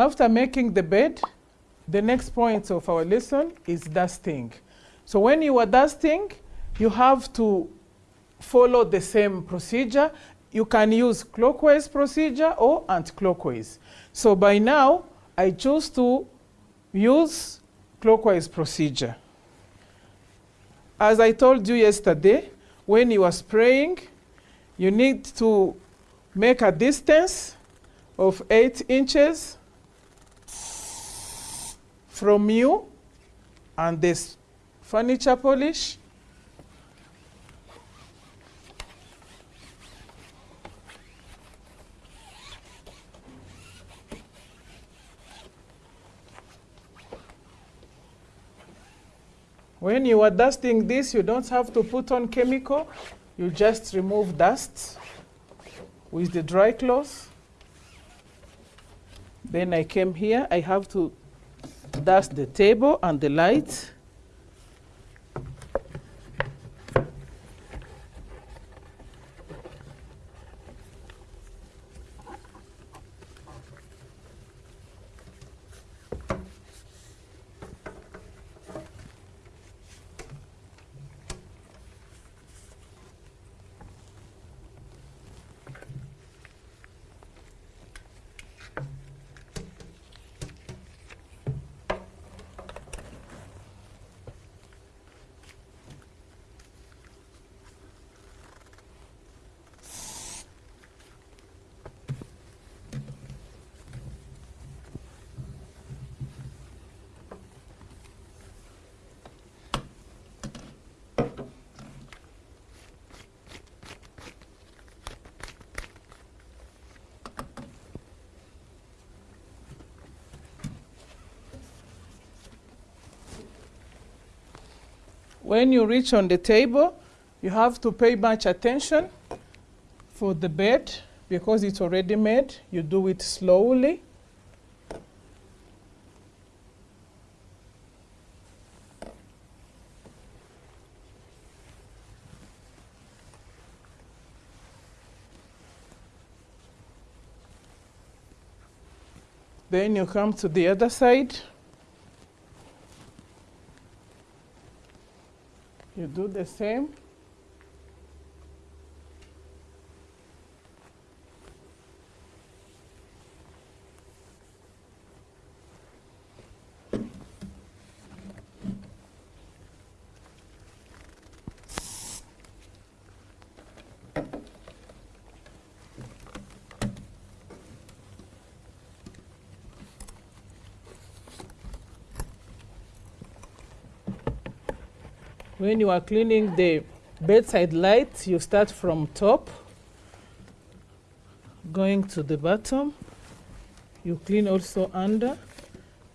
After making the bed, the next point of our lesson is dusting. So when you are dusting, you have to follow the same procedure. You can use clockwise procedure or anti-clockwise. So by now, I choose to use clockwise procedure. As I told you yesterday, when you are spraying, you need to make a distance of 8 inches from you and this furniture polish. When you are dusting this, you don't have to put on chemical. You just remove dust with the dry cloth. Then I came here, I have to dust the table and the light. When you reach on the table, you have to pay much attention for the bed because it's already made. You do it slowly. Then you come to the other side. You do the same. When you are cleaning the bedside light, you start from top, going to the bottom. You clean also under,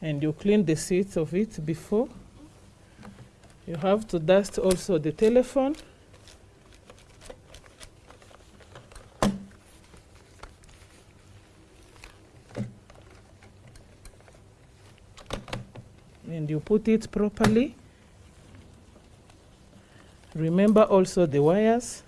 and you clean the seats of it before. You have to dust also the telephone. And you put it properly. Remember also the wires.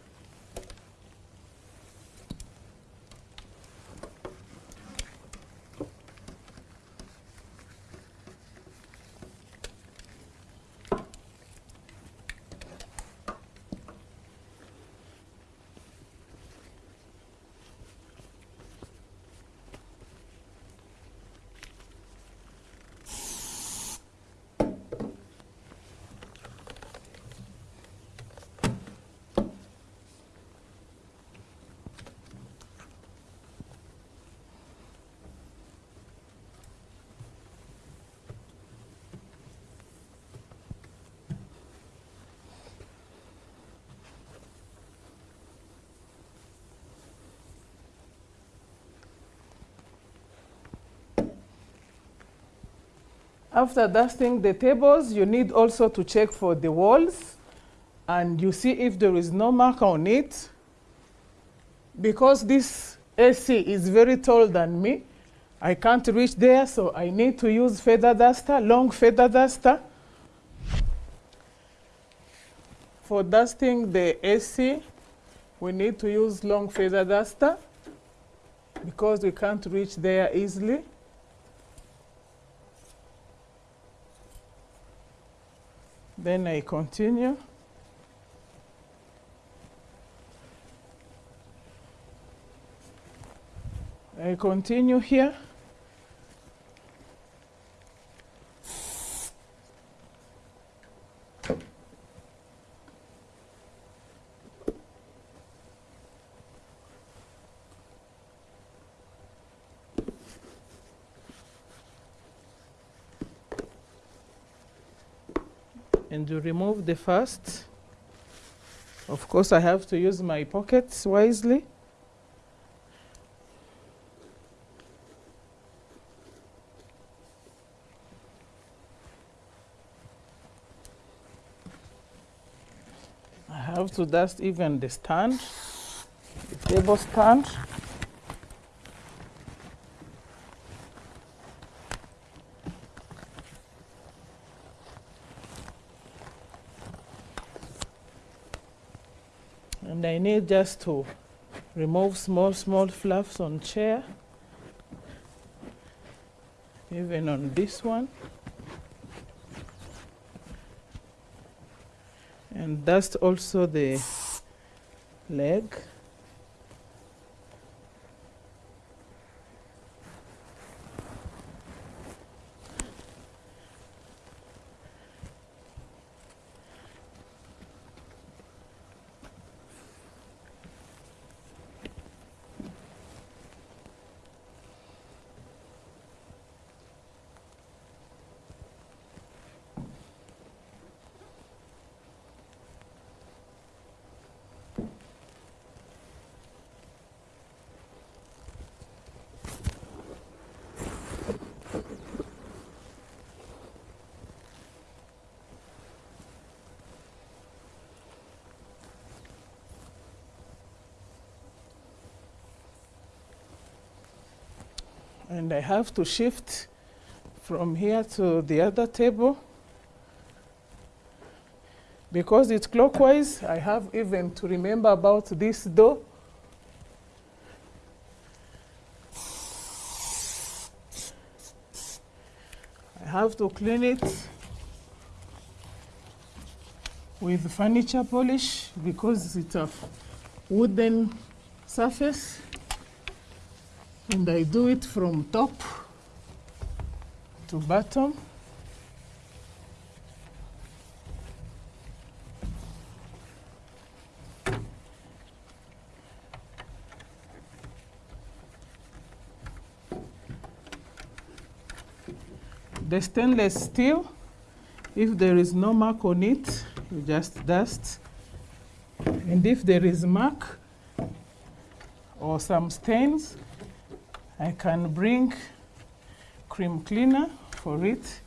After dusting the tables, you need also to check for the walls and you see if there is no mark on it. Because this AC is very tall than me, I can't reach there, so I need to use feather duster, long feather duster. For dusting the AC, we need to use long feather duster because we can't reach there easily. Then I continue. I continue here. And to remove the first. Of course I have to use my pockets wisely. I have to dust even the stand the table stand and I need just to remove small small fluffs on chair even on this one. And dust also the leg and I have to shift from here to the other table. Because it's clockwise I have even to remember about this door. I have to clean it with furniture polish because it's a wooden surface and I do it from top to bottom. The stainless steel, if there is no mark on it, you just dust. And if there is mark or some stains, I can bring cream cleaner for it.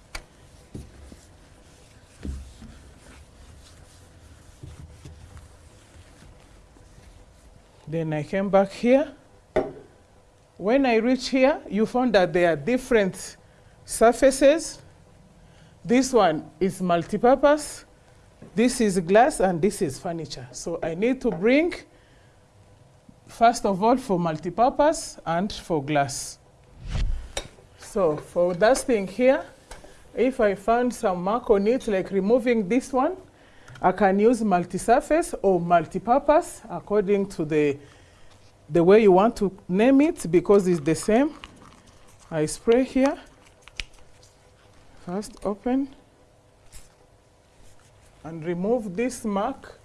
Then I came back here. When I reach here, you found that there are different surfaces. This one is multi-purpose. This is glass and this is furniture. So I need to bring First of all, for multipurpose and for glass. So for this thing here, if I found some mark on it, like removing this one, I can use multi-surface or multi-purpose according to the, the way you want to name it because it's the same. I spray here. First open and remove this mark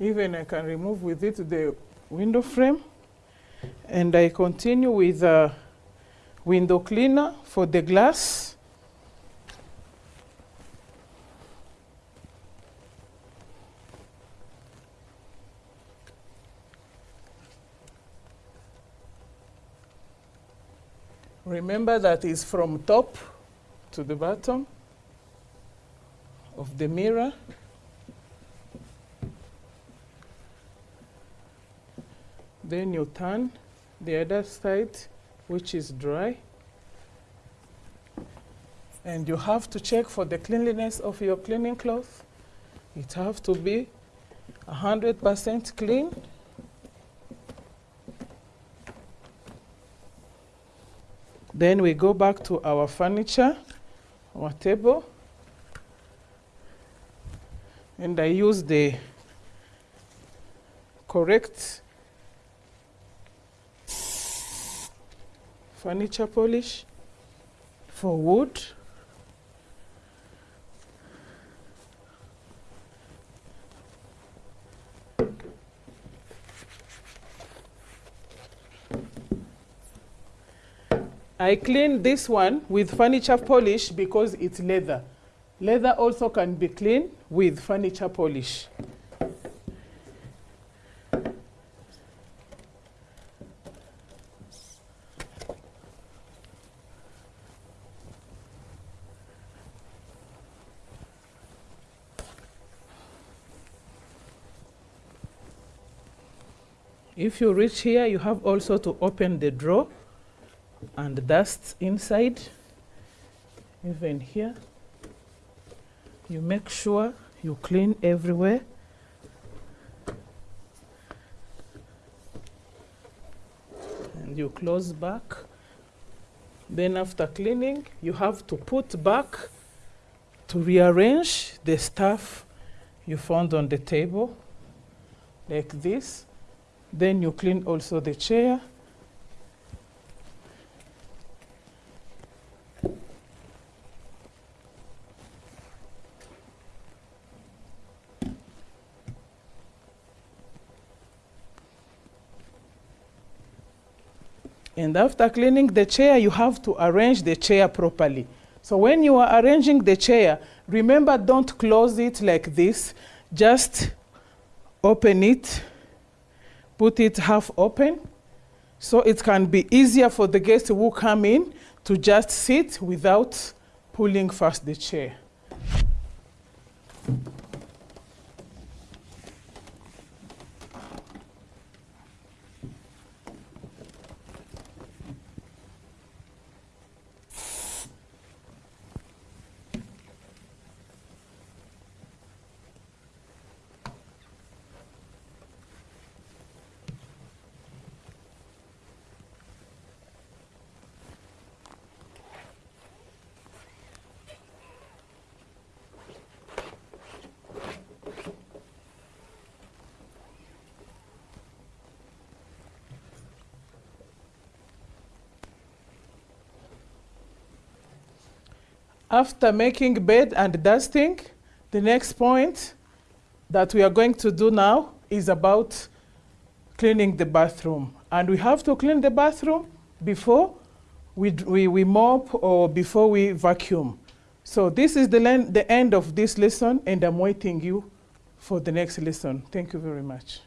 Even I can remove with it the window frame. And I continue with a window cleaner for the glass. Remember that is from top to the bottom of the mirror. Then you turn the other side, which is dry. And you have to check for the cleanliness of your cleaning cloth. It have to be 100% clean. Then we go back to our furniture, our table. And I use the correct furniture polish for wood. I clean this one with furniture polish because it's leather. Leather also can be cleaned with furniture polish. If you reach here, you have also to open the drawer and dust inside, even here. You make sure you clean everywhere. And you close back. Then after cleaning, you have to put back to rearrange the stuff you found on the table, like this. Then you clean also the chair. And after cleaning the chair, you have to arrange the chair properly. So when you are arranging the chair, remember don't close it like this. Just open it, put it half open, so it can be easier for the guests who come in to just sit without pulling fast the chair. After making bed and dusting, the next point that we are going to do now is about cleaning the bathroom. And we have to clean the bathroom before we, we, we mop or before we vacuum. So this is the, the end of this lesson and I'm waiting you for the next lesson. Thank you very much.